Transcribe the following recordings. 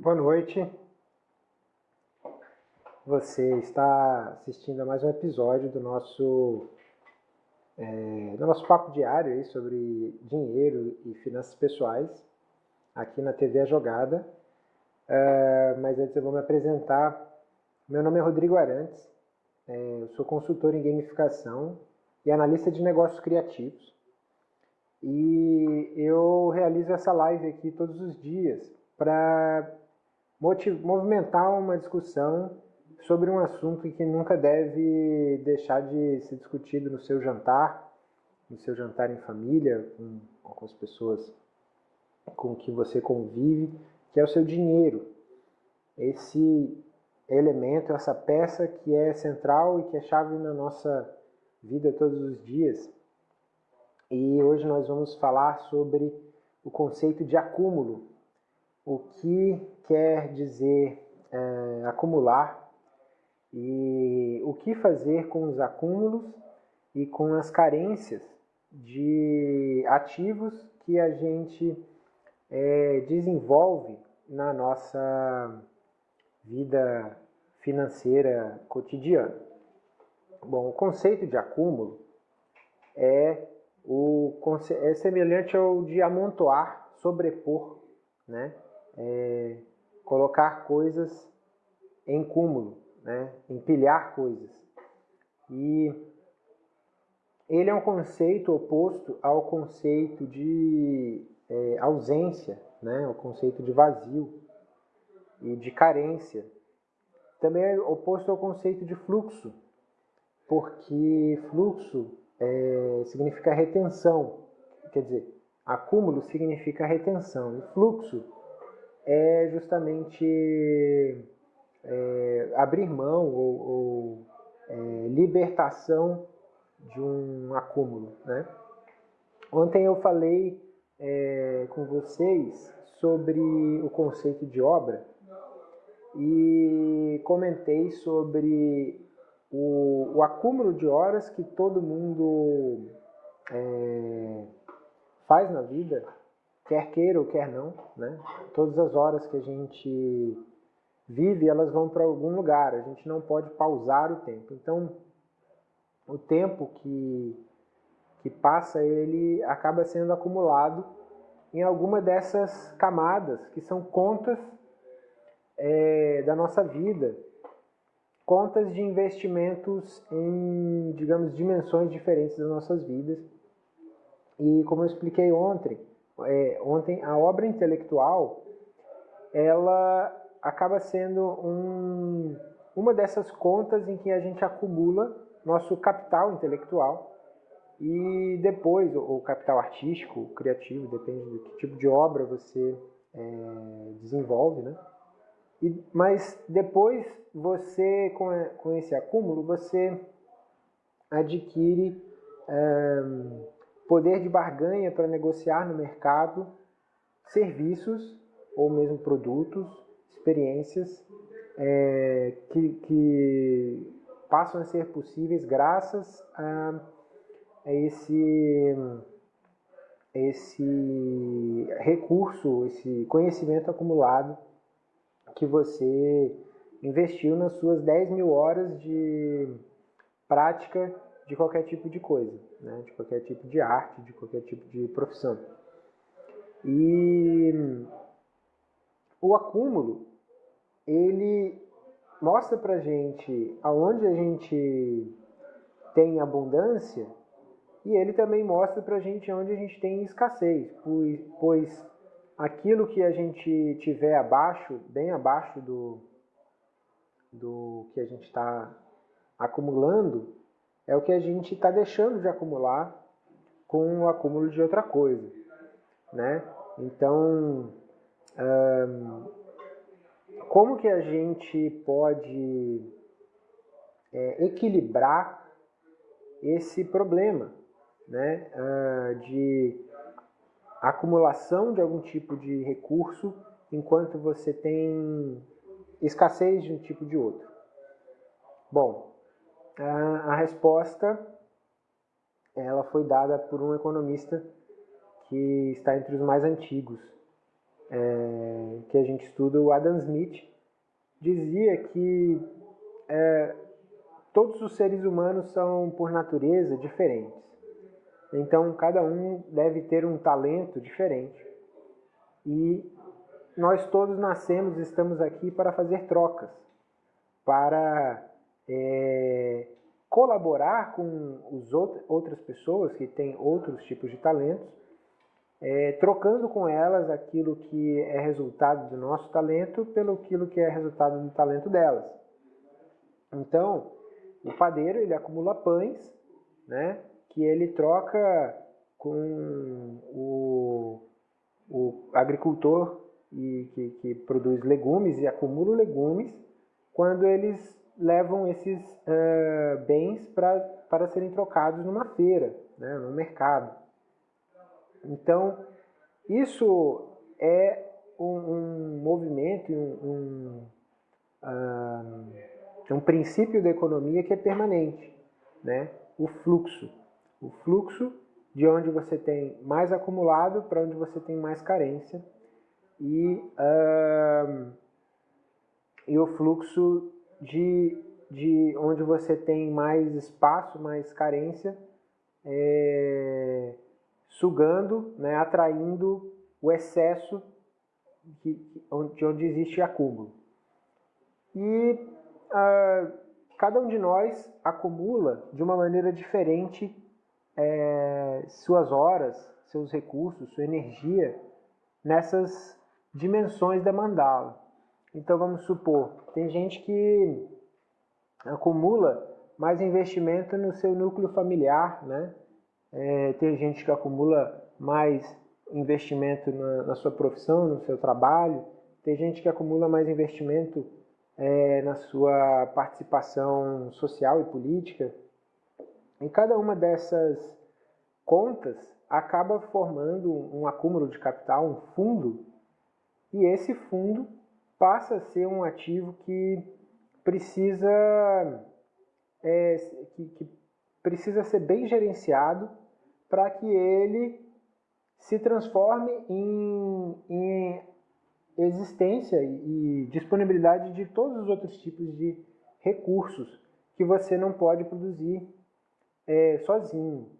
Boa noite. Você está assistindo a mais um episódio do nosso é, do nosso papo diário aí sobre dinheiro e finanças pessoais aqui na TV A Jogada. É, mas antes eu vou me apresentar. Meu nome é Rodrigo Arantes. É, eu sou consultor em gamificação e analista de negócios criativos. E eu realizo essa live aqui todos os dias para movimentar uma discussão sobre um assunto que nunca deve deixar de ser discutido no seu jantar, no seu jantar em família, com, com as pessoas com que você convive, que é o seu dinheiro. Esse elemento, essa peça que é central e que é chave na nossa vida todos os dias. E hoje nós vamos falar sobre o conceito de acúmulo, o que quer dizer é, acumular e o que fazer com os acúmulos e com as carências de ativos que a gente é, desenvolve na nossa vida financeira cotidiana. Bom, o conceito de acúmulo é, o, é semelhante ao de amontoar, sobrepor, né? É, colocar coisas em cúmulo, né? empilhar coisas. E ele é um conceito oposto ao conceito de é, ausência, né? o conceito de vazio e de carência. Também é oposto ao conceito de fluxo, porque fluxo é, significa retenção, quer dizer, acúmulo significa retenção, e fluxo é justamente é, abrir mão ou, ou é, libertação de um acúmulo. Né? Ontem eu falei é, com vocês sobre o conceito de obra e comentei sobre o, o acúmulo de horas que todo mundo é, faz na vida quer queira ou quer não, né? Todas as horas que a gente vive, elas vão para algum lugar. A gente não pode pausar o tempo. Então, o tempo que que passa, ele acaba sendo acumulado em alguma dessas camadas que são contas é, da nossa vida, contas de investimentos em, digamos, dimensões diferentes das nossas vidas. E como eu expliquei ontem, é, ontem, a obra intelectual, ela acaba sendo um, uma dessas contas em que a gente acumula nosso capital intelectual e depois, o capital artístico, criativo, depende do que tipo de obra você é, desenvolve, né? E, mas depois você, com, com esse acúmulo, você adquire é, poder de barganha para negociar no mercado serviços ou mesmo produtos, experiências é, que, que, passam a ser possíveis graças a, a esse, esse recurso, esse conhecimento acumulado que você investiu nas suas 10 mil horas de prática de qualquer tipo de coisa, né? de qualquer tipo de arte, de qualquer tipo de profissão. E o acúmulo, ele mostra pra gente aonde a gente tem abundância e ele também mostra pra gente onde a gente tem escassez, pois, pois aquilo que a gente tiver abaixo, bem abaixo do, do que a gente está acumulando, é o que a gente está deixando de acumular com o acúmulo de outra coisa, né? Então, como que a gente pode é, equilibrar esse problema, né? De acumulação de algum tipo de recurso enquanto você tem escassez de um tipo de outro. Bom, a, resposta ela foi dada por um economista que está entre os mais antigos é, que a gente estuda, o Adam Smith, dizia que é, todos os seres humanos são, por natureza, diferentes. Então, cada um deve ter um talento diferente. E nós todos nascemos e estamos aqui para fazer trocas, para é, colaborar com os outras pessoas que têm outros tipos de talentos, é, trocando com elas aquilo que é resultado do nosso talento pelo aquilo que é resultado do talento delas. Então, o padeiro ele acumula pães, né, que ele troca com o, o agricultor e que, que produz legumes e acumula legumes quando eles levam esses uh, bens para serem trocados numa feira, né, no mercado. Então, isso é um, um movimento, um, um, uh, um princípio da economia que é permanente, né? o fluxo. O fluxo de onde você tem mais acumulado para onde você tem mais carência e, uh, e o fluxo de, de onde você tem mais espaço, mais carência, é, sugando, né, atraindo o excesso de, de onde existe acúmulo. E ah, cada um de nós acumula de uma maneira diferente é, suas horas, seus recursos, sua energia nessas dimensões da mandala. Então vamos supor, tem gente que acumula mais investimento no seu núcleo familiar, né? É, tem gente que acumula mais investimento na, na, sua profissão, no seu trabalho, tem gente que acumula mais investimento é, na sua participação social e política. E cada uma dessas contas acaba formando um acúmulo de capital, um fundo, e esse fundo passa a ser um ativo que precisa, é, que, que precisa ser bem gerenciado para que ele se transforme em, em existência e disponibilidade de todos os outros tipos de recursos que você não pode produzir é, sozinho.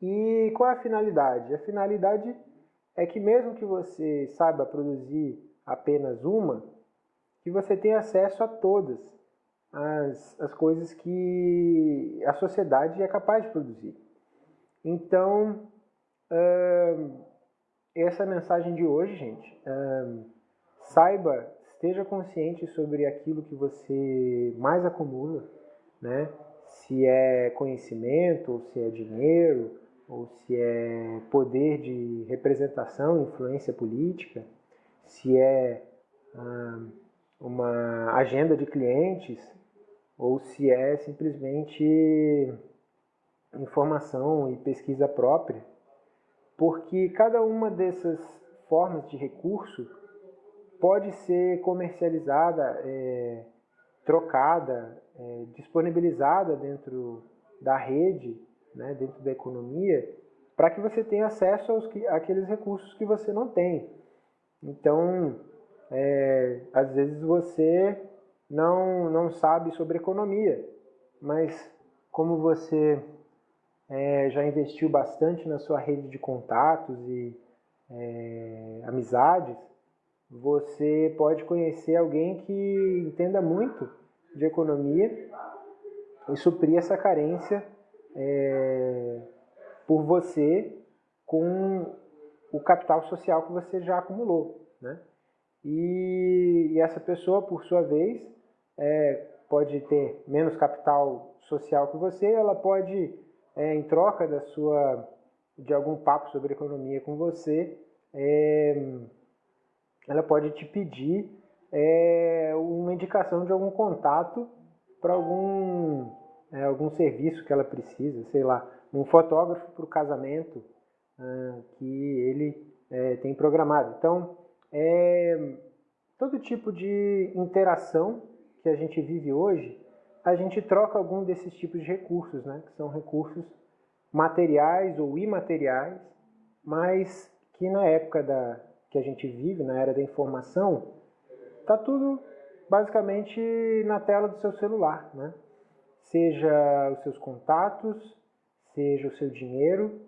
E qual é a finalidade? A finalidade é que mesmo que você saiba produzir apenas uma, que você tenha acesso a todas as, as coisas que a sociedade é capaz de produzir. Então, essa é a mensagem de hoje, gente. saiba, esteja consciente sobre aquilo que você mais acumula, né? Se é conhecimento, ou se é dinheiro, ou se é poder de representação, influência política se é ah, uma agenda de clientes ou se é simplesmente informação e pesquisa própria, porque cada uma dessas formas de recurso pode ser comercializada, é, trocada, é, disponibilizada dentro da rede, né, dentro da economia, para que você tenha acesso aos, àqueles recursos que você não tem. Então, é, às vezes você não, não sabe sobre economia, mas como você é, já investiu bastante na sua rede de contatos e é, amizades, você pode conhecer alguém que entenda muito de economia e suprir essa carência é, por você com o capital social que você já acumulou. Né? E, e essa pessoa, por sua vez, é, pode ter menos capital social que você, ela pode, é, em troca da sua, de algum papo sobre economia com você, é, ela pode te pedir é, uma indicação de algum contato para algum, é, algum serviço que ela precisa, sei lá, um fotógrafo para o casamento, ah, que ele é, tem programado. Então, é, todo tipo de interação que a gente vive hoje, a gente troca algum desses tipos de recursos, né? que são recursos materiais ou imateriais, mas que na época da que a gente vive, na era da informação, está tudo basicamente na tela do seu celular, né? Seja os seus contatos, seja o seu dinheiro,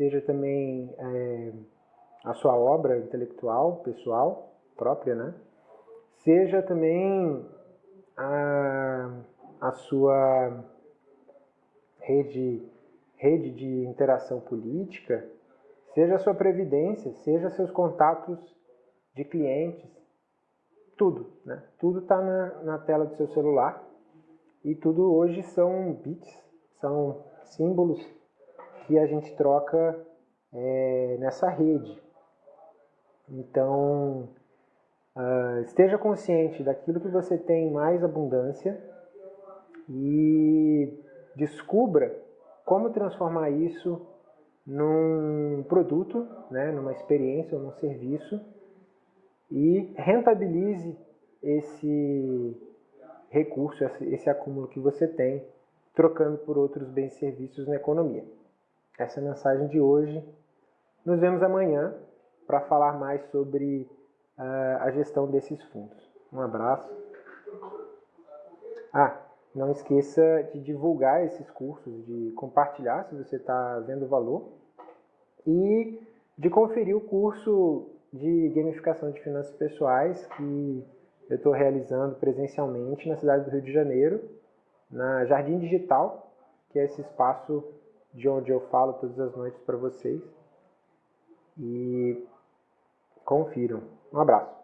seja também é, a sua obra intelectual, pessoal, própria, né? Seja também a, a sua rede, rede de interação política, seja a sua previdência, seja seus contatos de clientes, tudo, né? Tudo está na, na tela do seu celular e tudo hoje são bits, são símbolos que a gente troca é, nessa rede. Então, uh, esteja consciente daquilo que você tem mais abundância e descubra como transformar isso num produto, né, numa experiência ou num serviço e rentabilize esse recurso, esse acúmulo que você tem, trocando por outros bens e serviços na economia. Essa é a mensagem de hoje. Nos vemos amanhã para falar mais sobre uh, a gestão desses fundos. Um abraço. Ah, não esqueça de divulgar esses cursos, de compartilhar se você está vendo valor e de conferir o curso de gamificação de finanças pessoais que eu estou realizando presencialmente na cidade do Rio de Janeiro, na Jardim Digital, que é esse espaço de onde eu falo todas as noites para vocês. E confiram. Um abraço.